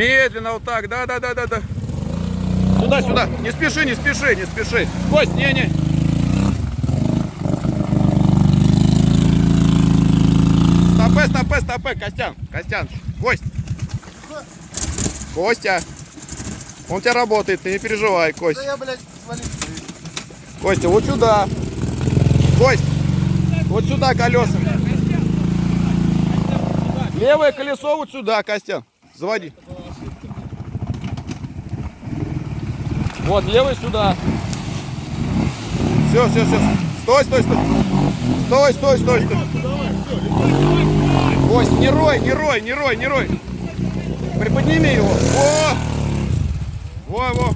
Медленно вот так, да, да, да, да, да. Сюда, сюда. Не спеши, не спеши, не спеши. Кость, не, не. Стопе, стопе, стопе, Костян, Костян, Кость. Костя. Он у тебя работает, ты не переживай, Кость. Да я, блядь, свалить. Костя, вот сюда. Кость, вот сюда колесами. Левое колесо вот сюда, Костян. Заводи. Вот, левое сюда. Все, все, все. Стой, стой, стой. Стой, стой, стой, стой. Кость, не рой, не рой, не рой, не рой. Приподними его. Во! Во, во.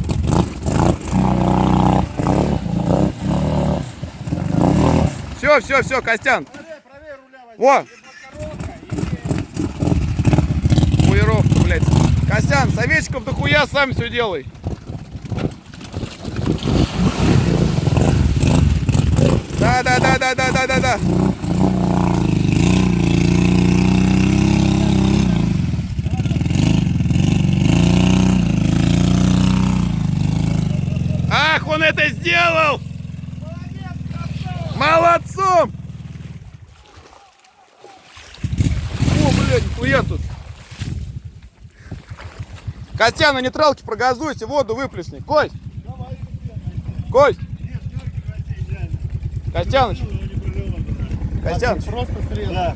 Все, все, все, Костян. Во! Костян, советчиков дохуя сам все делай. Да, да, да, да, да, да, да, да. Ах, он это сделал! Молодцом! О, блядь, нихуя тут. Костян, на нейтралке прогазуйся, воду выплесни. Кость! Кость! Костяныч! Костяныч! Просто срезал. Да.